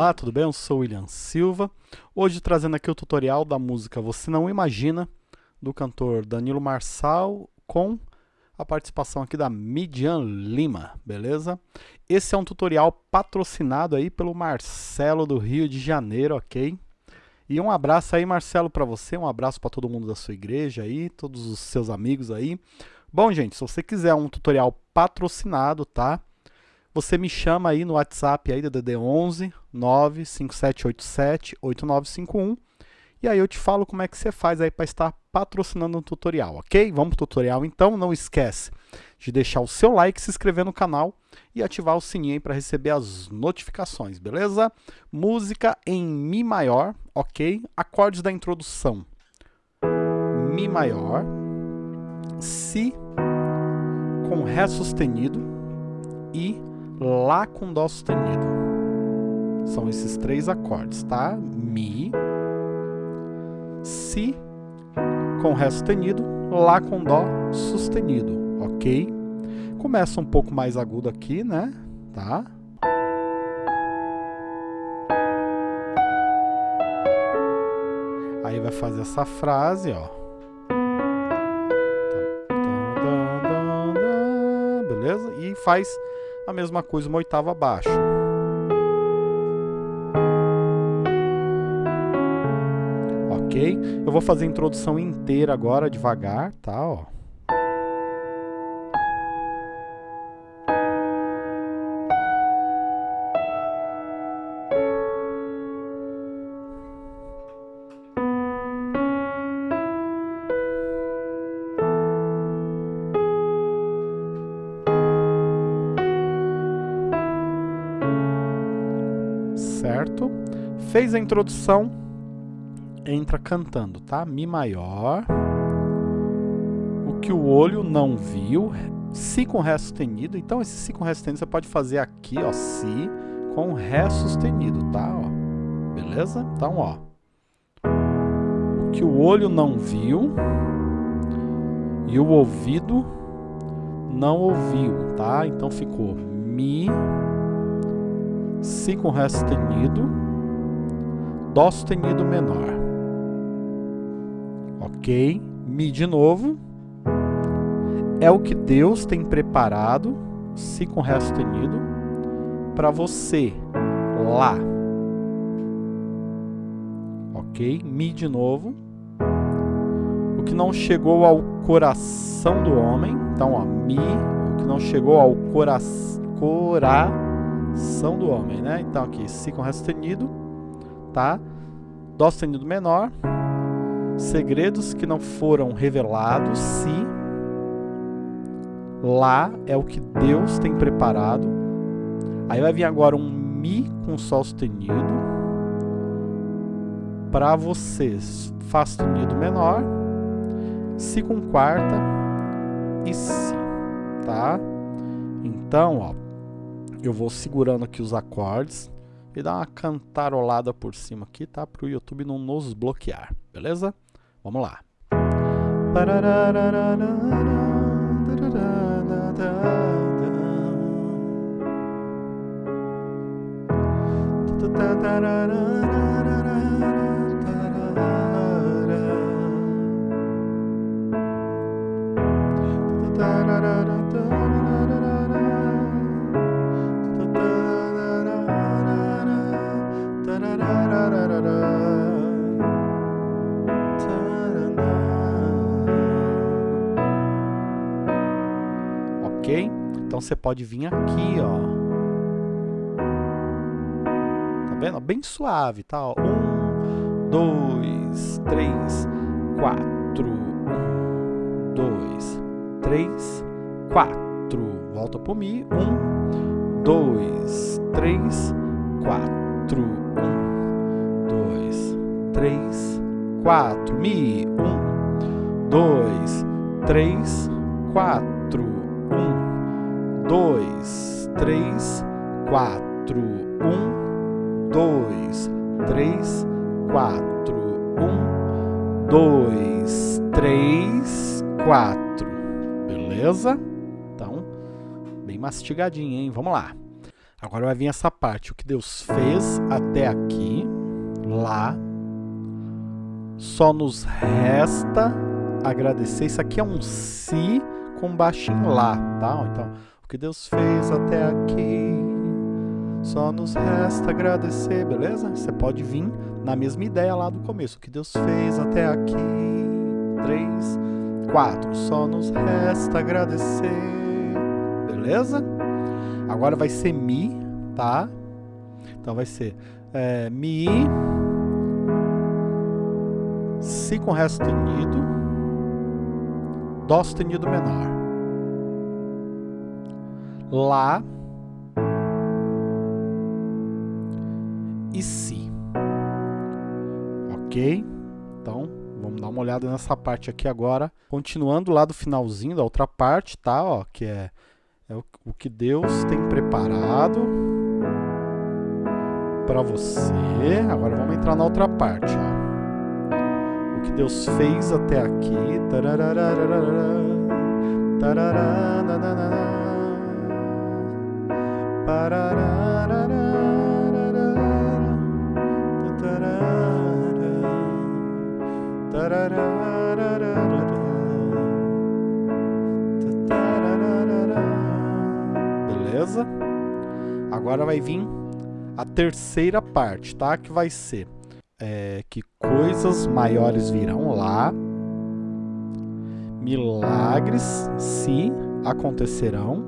Olá, tudo bem? Eu sou William Silva. Hoje trazendo aqui o tutorial da música Você Não Imagina, do cantor Danilo Marçal, com a participação aqui da Midian Lima, beleza? Esse é um tutorial patrocinado aí pelo Marcelo do Rio de Janeiro, ok? E um abraço aí, Marcelo, para você, um abraço para todo mundo da sua igreja aí, todos os seus amigos aí. Bom, gente, se você quiser um tutorial patrocinado, tá? Você me chama aí no WhatsApp aí da DD11 95787 8951 e aí eu te falo como é que você faz aí para estar patrocinando um tutorial, ok? Vamos para o tutorial então, não esquece de deixar o seu like, se inscrever no canal e ativar o sininho para receber as notificações, beleza? Música em Mi maior, ok? Acordes da introdução. Mi maior, Si com Ré sustenido e Lá com Dó sustenido. São esses três acordes, tá? Mi, Si com Ré sustenido, Lá com Dó sustenido, ok? Começa um pouco mais agudo aqui, né? Tá? Aí vai fazer essa frase, ó. Beleza? E faz a mesma coisa uma oitava abaixo. Ok? Eu vou fazer a introdução inteira agora, devagar, tá? Ó. Fez a introdução, entra cantando, tá? Mi maior, o que o olho não viu, Si com Ré sustenido. Então, esse Si com Ré sustenido você pode fazer aqui, ó, Si com Ré sustenido, tá? Ó, beleza? Então, ó, o que o olho não viu e o ouvido não ouviu, tá? Então, ficou Mi Si com Ré sustenido, Dó sustenido menor. Ok? Mi de novo. É o que Deus tem preparado, Si com Ré sustenido, para você, Lá. Ok? Mi de novo. O que não chegou ao coração do homem, então, ó, Mi, o que não chegou ao coração, coração ação do homem, né? Então aqui, Si com Ré sustenido, tá? Dó sustenido menor, segredos que não foram revelados, Si, Lá é o que Deus tem preparado. Aí vai vir agora um Mi com Sol sustenido, para vocês, Fá sustenido menor, Si com quarta e Si, tá? Então, ó, eu vou segurando aqui os acordes e dar uma cantarolada por cima aqui, tá? Para o YouTube não nos bloquear, beleza? Vamos lá. Ok? Então você pode vir aqui, ó. Tá vendo? Bem suave, tá? Um, dois, três, quatro. Um, dois, três, quatro. Volta pro Mi. Um, dois, três, quatro. Um, dois, três, quatro. Mi. Um, dois, três, quatro. Um, dois, três, quatro. Um, dois, três, quatro. Um, dois, três, quatro. Beleza? Então, bem mastigadinho, hein? Vamos lá. Agora vai vir essa parte, o que Deus fez até aqui, Lá. Só nos resta agradecer. Isso aqui é um Si com baixinho Lá, tá? Então, o que Deus fez até aqui, só nos resta agradecer, beleza? Você pode vir na mesma ideia lá do começo. O que Deus fez até aqui, três, quatro. Só nos resta agradecer, beleza? Agora vai ser Mi, tá? Então vai ser é, Mi, Si com Ré sustenido, Dó sustenido menor, Lá e Si. Ok? Então, vamos dar uma olhada nessa parte aqui agora. Continuando lá do finalzinho da outra parte, tá? Ó, que é é o, o que Deus tem preparado para você. Agora vamos entrar na outra parte. Ó. O que Deus fez até aqui. beleza? Agora vai vir a terceira parte, tá? Que vai ser é, que coisas maiores virão lá, milagres se acontecerão,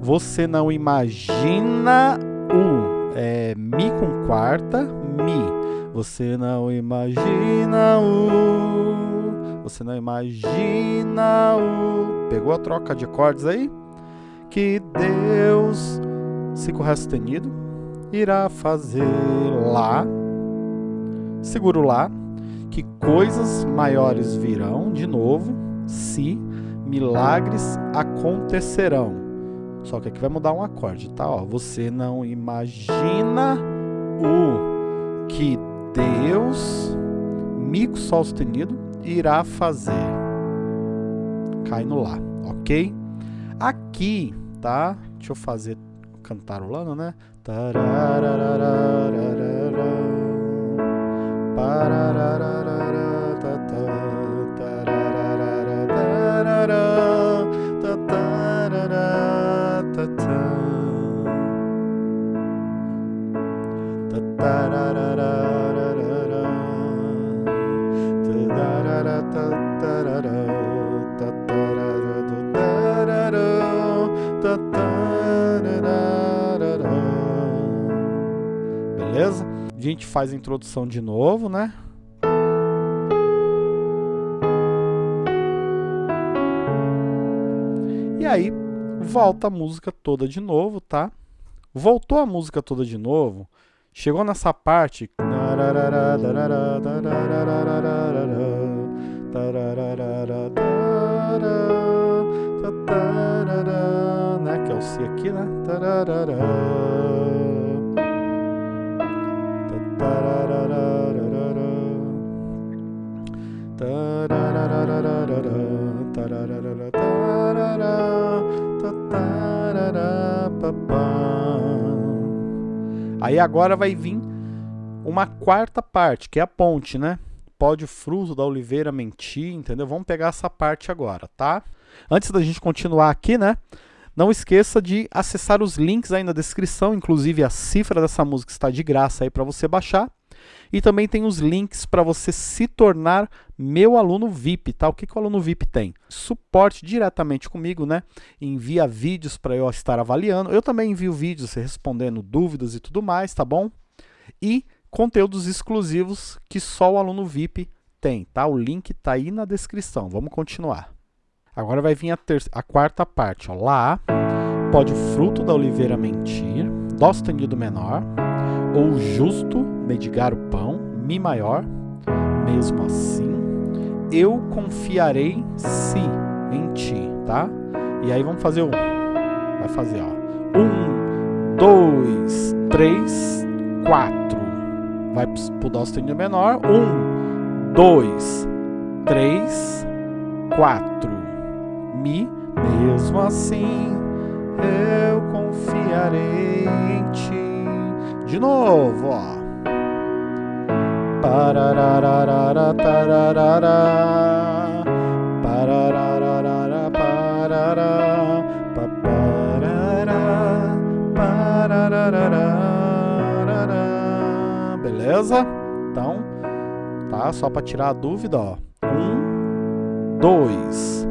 você não imagina o é, mi com quarta, mi. Você não imagina o, você não imagina o. Pegou a troca de acordes aí? que Deus, se com Ré sustenido, irá fazer lá, seguro lá, que coisas maiores virão de novo, se milagres acontecerão. Só que aqui vai mudar um acorde, tá? Ó, você não imagina o que Deus, Mi com Sol sustenido, irá fazer. Cai no Lá, ok? Aqui, tá? Deixa eu fazer cantarolando, né? Beleza? Gente faz a introdução de novo, né? E aí, volta a música toda de novo, tá? Voltou a música toda de novo, chegou nessa parte né, que é o Si aqui, né? Aí agora vai vir uma quarta parte, que é a ponte, né? Pode o fruto da oliveira mentir, entendeu? Vamos pegar essa parte agora, tá? Antes da gente continuar aqui, né? Não esqueça de acessar os links aí na descrição, inclusive a cifra dessa música está de graça aí para você baixar. E também tem os links para você se tornar meu aluno VIP, tá? O que, que o aluno VIP tem? Suporte diretamente comigo, né? Envia vídeos para eu estar avaliando. Eu também envio vídeos respondendo dúvidas e tudo mais, tá bom? E conteúdos exclusivos que só o aluno VIP tem, tá? O link está aí na descrição. Vamos continuar. Agora vai vir a, a quarta parte. Ó. Lá pode o fruto da oliveira mentir, Dó sustenido menor, ou justo medigar o pão, Mi maior, mesmo assim, eu confiarei se em ti, tá? E aí vamos fazer um. Vai fazer, ó. Um, dois, três, quatro. Vai pro Dó sustenido menor. Um, dois, três, quatro. Mi, mesmo assim eu confiarei em parte. De novo, ó. Parararara, tararara, parararara, parará, paparará, parararara. Beleza? Então, tá? Só para tirar a dúvida, ó. Um, dois,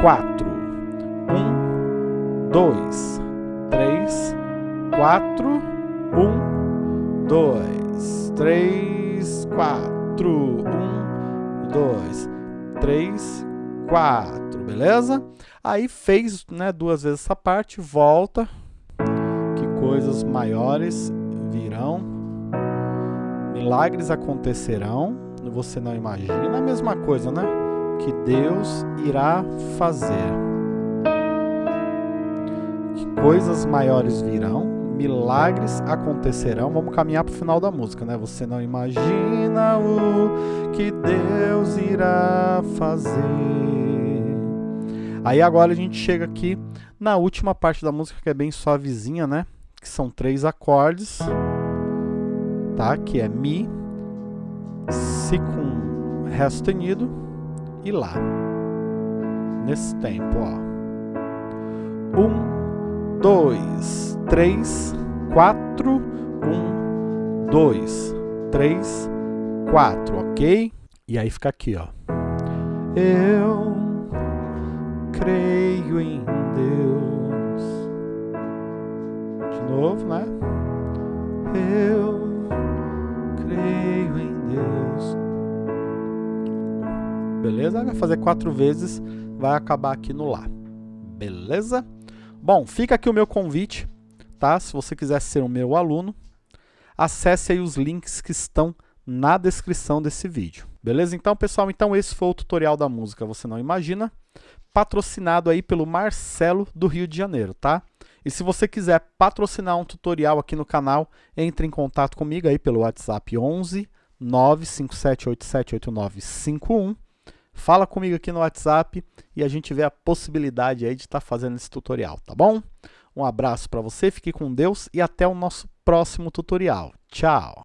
quatro. Um, dois, três, quatro. Um, dois, três, quatro. Um, dois, três, quatro. Beleza? Aí fez né, duas vezes essa parte, volta. Que coisas maiores virão. Milagres acontecerão. Você não imagina a mesma coisa, né? Que Deus irá fazer. Que coisas maiores virão, milagres acontecerão. Vamos caminhar para o final da música, né? Você não imagina o que Deus irá fazer. Aí agora a gente chega aqui na última parte da música que é bem suavezinha, né? Que são três acordes, tá? Que é Mi, Si com Ré sustenido e Lá. Nesse tempo, ó. Um, dois, três, quatro. Um, dois, três, quatro, ok? E aí fica aqui, ó. Eu creio em Deus. De novo, né? Eu creio em Deus. Beleza? Vai fazer quatro vezes, vai acabar aqui no Lá. Beleza? Bom, fica aqui o meu convite, tá? Se você quiser ser o meu aluno, acesse aí os links que estão na descrição desse vídeo. Beleza? Então, pessoal, então esse foi o tutorial da música Você Não Imagina patrocinado aí pelo Marcelo do Rio de Janeiro, tá? E se você quiser patrocinar um tutorial aqui no canal, entre em contato comigo aí pelo WhatsApp 11 957878951. Fala comigo aqui no WhatsApp e a gente vê a possibilidade aí de estar tá fazendo esse tutorial, tá bom? Um abraço para você, fique com Deus e até o nosso próximo tutorial. Tchau!